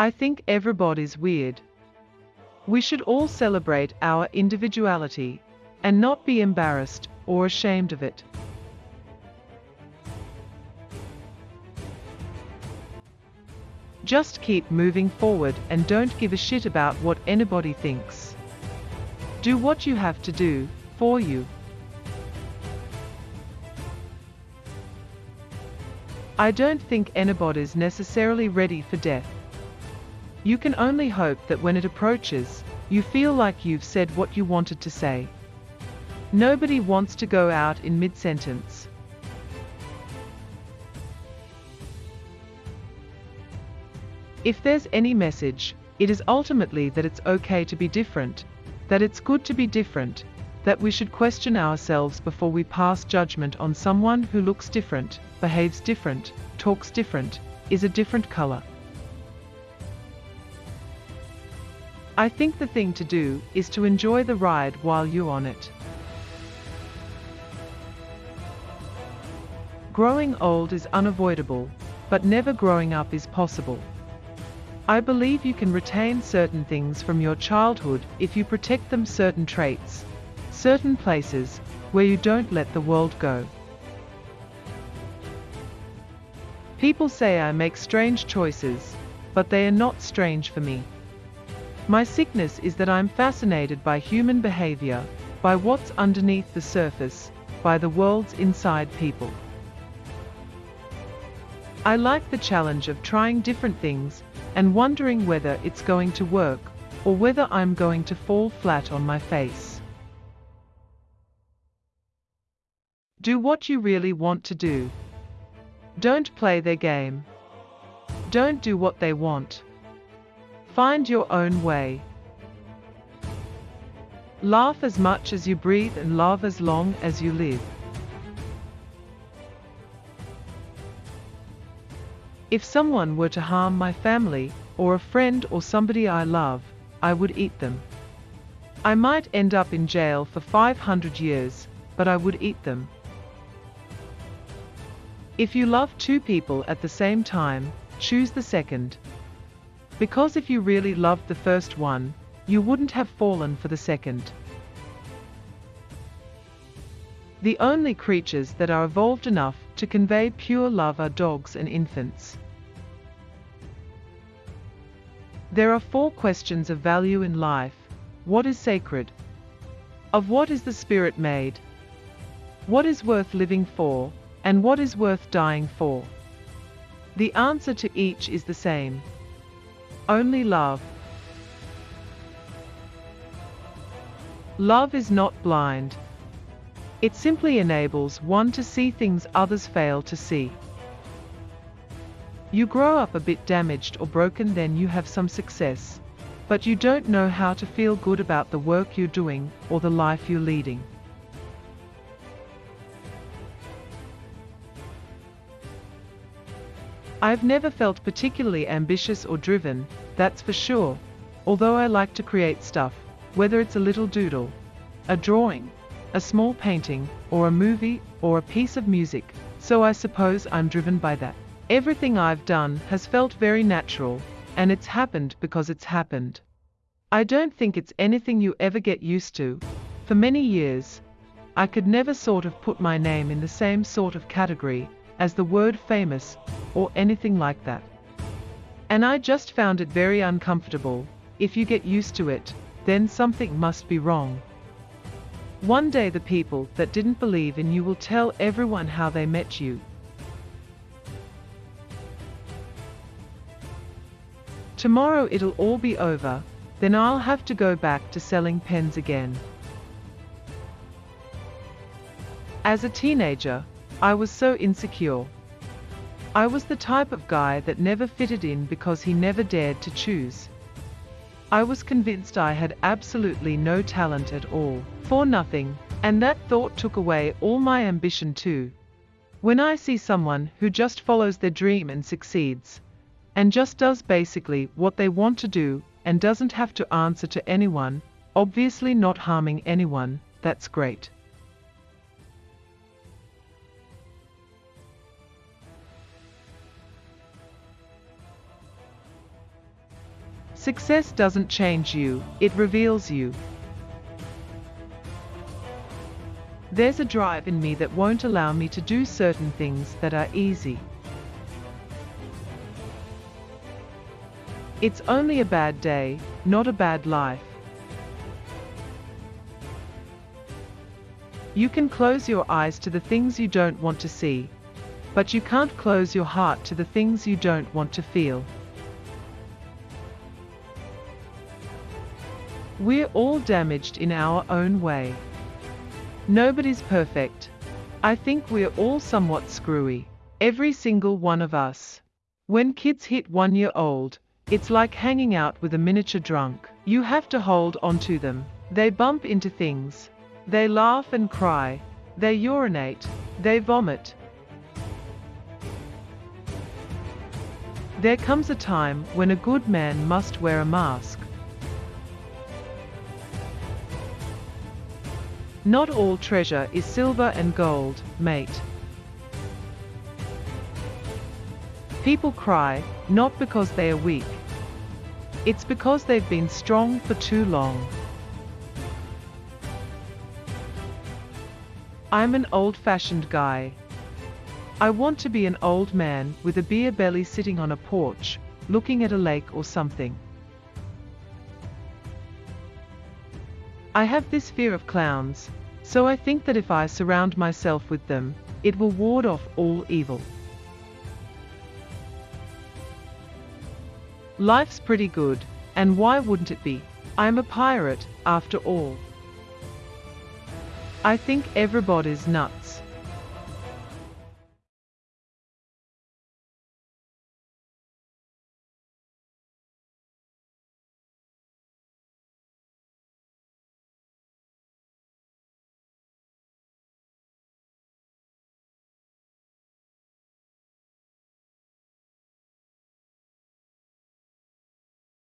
I think everybody's weird. We should all celebrate our individuality and not be embarrassed or ashamed of it. Just keep moving forward and don't give a shit about what anybody thinks. Do what you have to do, for you. I don't think anybody's necessarily ready for death. You can only hope that when it approaches, you feel like you've said what you wanted to say. Nobody wants to go out in mid-sentence. If there's any message, it is ultimately that it's okay to be different, that it's good to be different, that we should question ourselves before we pass judgment on someone who looks different, behaves different, talks different, is a different color. I think the thing to do is to enjoy the ride while you're on it. Growing old is unavoidable, but never growing up is possible. I believe you can retain certain things from your childhood if you protect them certain traits, certain places, where you don't let the world go. People say I make strange choices, but they are not strange for me. My sickness is that I'm fascinated by human behavior, by what's underneath the surface, by the world's inside people. I like the challenge of trying different things and wondering whether it's going to work or whether I'm going to fall flat on my face. Do what you really want to do. Don't play their game. Don't do what they want. Find your own way. Laugh as much as you breathe and love as long as you live. If someone were to harm my family, or a friend or somebody I love, I would eat them. I might end up in jail for 500 years, but I would eat them. If you love two people at the same time, choose the second. Because if you really loved the first one, you wouldn't have fallen for the second. The only creatures that are evolved enough to convey pure love are dogs and infants. There are four questions of value in life. What is sacred? Of what is the spirit made? What is worth living for? And what is worth dying for? The answer to each is the same. Only love. Love is not blind. It simply enables one to see things others fail to see. You grow up a bit damaged or broken then you have some success. But you don't know how to feel good about the work you're doing or the life you're leading. I've never felt particularly ambitious or driven, that's for sure, although I like to create stuff, whether it's a little doodle, a drawing, a small painting, or a movie, or a piece of music, so I suppose I'm driven by that. Everything I've done has felt very natural, and it's happened because it's happened. I don't think it's anything you ever get used to. For many years, I could never sort of put my name in the same sort of category as the word famous or anything like that. And I just found it very uncomfortable. If you get used to it, then something must be wrong. One day the people that didn't believe in you will tell everyone how they met you, Tomorrow it'll all be over, then I'll have to go back to selling pens again. As a teenager, I was so insecure. I was the type of guy that never fitted in because he never dared to choose. I was convinced I had absolutely no talent at all, for nothing, and that thought took away all my ambition too. When I see someone who just follows their dream and succeeds, and just does basically what they want to do and doesn't have to answer to anyone, obviously not harming anyone, that's great. Success doesn't change you, it reveals you. There's a drive in me that won't allow me to do certain things that are easy. It's only a bad day, not a bad life. You can close your eyes to the things you don't want to see, but you can't close your heart to the things you don't want to feel. We're all damaged in our own way. Nobody's perfect. I think we're all somewhat screwy. Every single one of us. When kids hit one year old, it's like hanging out with a miniature drunk. You have to hold onto them. They bump into things. They laugh and cry. They urinate. They vomit. There comes a time when a good man must wear a mask. Not all treasure is silver and gold, mate. People cry, not because they are weak. It's because they've been strong for too long. I'm an old-fashioned guy. I want to be an old man with a beer belly sitting on a porch, looking at a lake or something. I have this fear of clowns, so I think that if I surround myself with them, it will ward off all evil. Life's pretty good, and why wouldn't it be? I'm a pirate, after all. I think everybody's nuts.